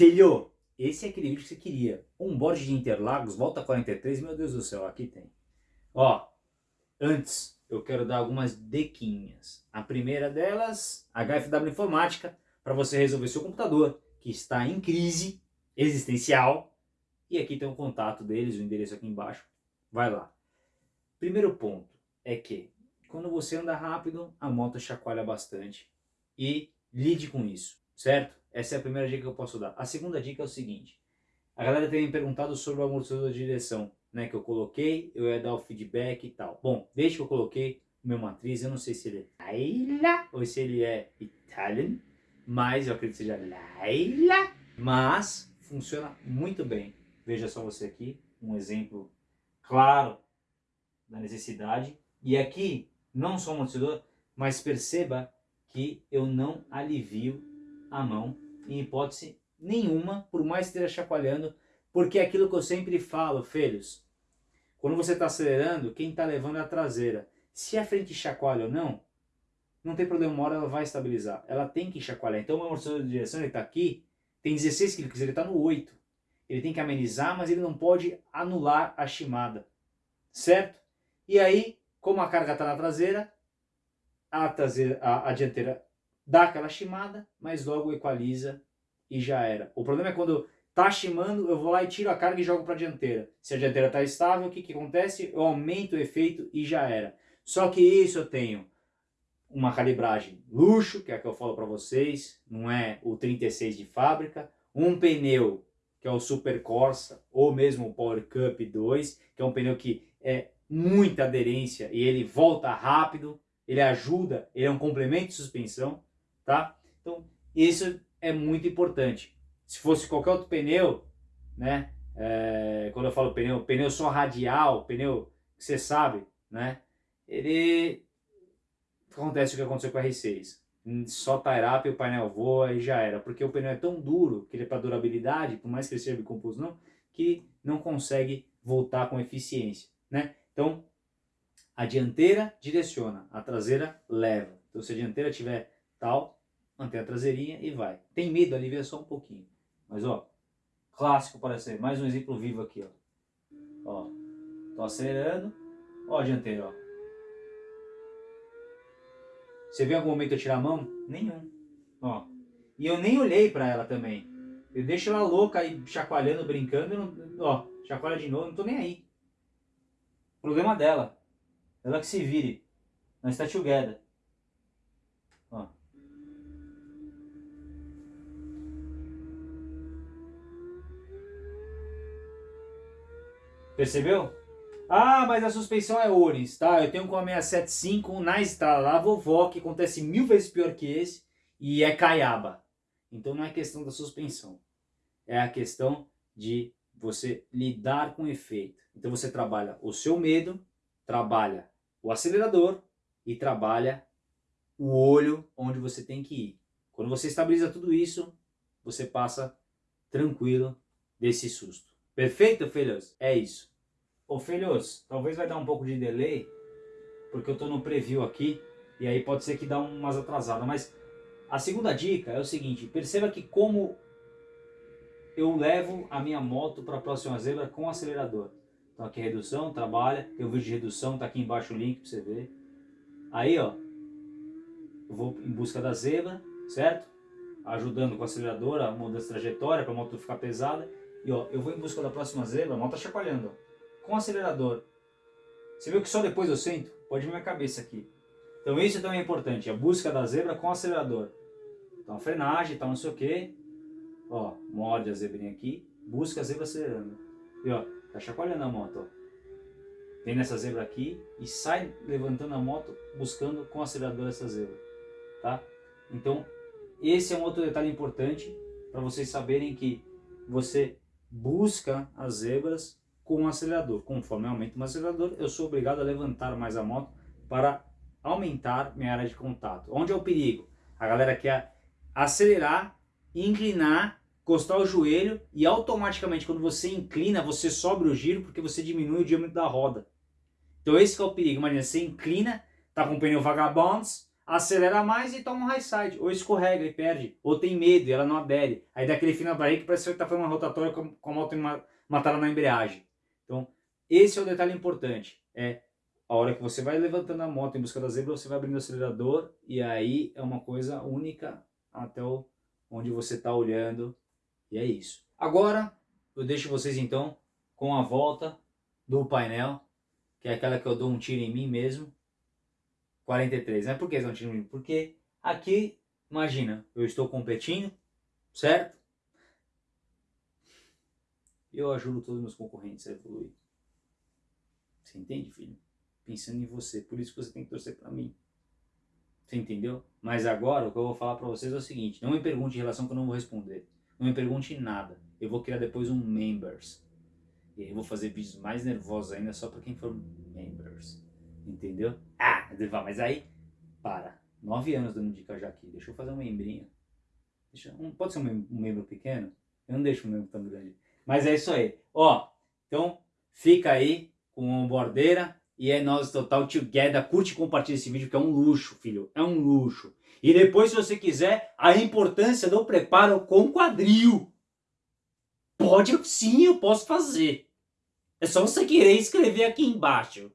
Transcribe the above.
Filho, esse é aquele vídeo que você queria. Um bode de Interlagos, volta 43, meu Deus do céu, aqui tem. Ó, antes eu quero dar algumas dequinhas. A primeira delas, HFW Informática, para você resolver seu computador, que está em crise existencial. E aqui tem o contato deles, o endereço aqui embaixo. Vai lá. Primeiro ponto é que quando você anda rápido, a moto chacoalha bastante. E lide com isso, certo? Essa é a primeira dica que eu posso dar. A segunda dica é o seguinte. A galera tem me perguntado sobre o amortecedor de direção, né? Que eu coloquei, eu ia dar o feedback e tal. Bom, desde que eu coloquei o meu matriz, eu não sei se ele é Laila ou se ele é Italian, mas eu acredito que seja Laila. Mas funciona muito bem. Veja só você aqui, um exemplo claro da necessidade. E aqui, não só o amortecedor, mas perceba que eu não alivio a mão em hipótese nenhuma, por mais que esteja chacoalhando, porque é aquilo que eu sempre falo, filhos, quando você está acelerando, quem está levando é a traseira. Se a frente chacoalha ou não, não tem problema, uma hora ela vai estabilizar. Ela tem que chacoalhar. Então o amortecedor de direção está aqui, tem 16 kg, ele está no 8. Ele tem que amenizar, mas ele não pode anular a chimada. Certo? E aí, como a carga está na traseira, a, traseira, a, a dianteira dá aquela chimada, mas logo equaliza e já era. O problema é quando tá chimando, eu vou lá e tiro a carga e jogo para a dianteira. Se a dianteira está estável, o que, que acontece? Eu aumento o efeito e já era. Só que isso eu tenho uma calibragem luxo, que é a que eu falo para vocês, não é o 36 de fábrica, um pneu que é o Super Corsa, ou mesmo o Power Cup 2, que é um pneu que é muita aderência e ele volta rápido, ele ajuda, ele é um complemento de suspensão, tá? Então, isso é muito importante. Se fosse qualquer outro pneu, né? É, quando eu falo pneu, pneu só radial, pneu que você sabe, né? Ele acontece o que aconteceu com o R6. Só tire up, o painel voa e já era. Porque o pneu é tão duro, que ele é para durabilidade, por mais que ele seja bicomposto não, que não consegue voltar com eficiência, né? Então, a dianteira direciona, a traseira leva. Então, se a dianteira tiver tal, mantém a traseirinha e vai. Tem medo, alivia só um pouquinho. Mas ó, clássico para ser. Mais um exemplo vivo aqui, ó. Ó, tô acelerando. Ó a dianteira, ó. Você viu algum momento eu tirar a mão? Nenhum. Ó. E eu nem olhei para ela também. Eu deixo ela louca aí, chacoalhando, brincando. Não, ó, chacoalha de novo, não tô nem aí. Problema dela. Ela que se vire. Nós está together. Ó. Percebeu? Ah, mas a suspensão é Oris, tá? Eu tenho com a 675 na estrada lá, vovó, que acontece mil vezes pior que esse, e é caiaba. Então não é questão da suspensão, é a questão de você lidar com o efeito. Então você trabalha o seu medo, trabalha o acelerador e trabalha o olho onde você tem que ir. Quando você estabiliza tudo isso, você passa tranquilo desse susto. Perfeito, filhos? É isso. Ô, filhos, talvez vai dar um pouco de delay, porque eu estou no preview aqui, e aí pode ser que dá umas atrasadas, mas a segunda dica é o seguinte, perceba que como eu levo a minha moto para a próxima zebra com acelerador. Então aqui é redução, trabalha, tem o vídeo de redução, tá aqui embaixo o link para você ver. Aí ó, eu vou em busca da zebra, certo? Ajudando com o acelerador, a mudança de trajetória para a moto ficar pesada. E ó, eu vou em busca da próxima zebra, a moto tá chacoalhando, ó, com acelerador. Você viu que só depois eu sento? Pode ver minha cabeça aqui. Então isso também é importante, a busca da zebra com acelerador. Então frenagem, tal, não sei o que. Ó, morde a zebrinha aqui, busca a zebra acelerando. E ó, tá chacoalhando a moto, ó. Vem nessa zebra aqui e sai levantando a moto buscando com acelerador essa zebra, tá? Então, esse é um outro detalhe importante para vocês saberem que você busca as zebras com o acelerador. Conforme aumenta o acelerador, eu sou obrigado a levantar mais a moto para aumentar minha área de contato. Onde é o perigo? A galera quer acelerar, inclinar, encostar o joelho e automaticamente quando você inclina, você sobe o giro porque você diminui o diâmetro da roda. Então esse é o perigo. Imagina, você inclina, tá com o pneu vagabonds, acelera mais e toma um high side, ou escorrega e perde, ou tem medo e ela não adere. Aí dá aquele fim na barriga que parece que está fazendo uma rotatória com a moto matada na embreagem. Então, esse é o detalhe importante. É a hora que você vai levantando a moto em busca da zebra, você vai abrindo o acelerador e aí é uma coisa única até o, onde você está olhando. E é isso. Agora, eu deixo vocês então com a volta do painel, que é aquela que eu dou um tiro em mim mesmo. 43, né? Por que um tiro em mim? Porque aqui, imagina, eu estou competindo, certo? Eu ajudo todos os meus concorrentes a evoluir. Você entende, filho? Pensando em você. Por isso que você tem que torcer para mim. Você entendeu? Mas agora o que eu vou falar para vocês é o seguinte. Não me pergunte em relação que eu não vou responder. Não me pergunte nada. Eu vou criar depois um members. E aí eu vou fazer vídeos mais nervosos ainda só para quem for members. Entendeu? Ah, mas aí, para. Nove anos dando dica já aqui. Deixa eu fazer um membrinho. Deixa, um, pode ser um membro pequeno? Eu não deixo um membro tão grande. Mas é isso aí. Ó, então fica aí com a bordeira e é nós total together. Curte e compartilha esse vídeo que é um luxo, filho. É um luxo. E depois, se você quiser, a importância do preparo com quadril. Pode sim, eu posso fazer. É só você querer escrever aqui embaixo.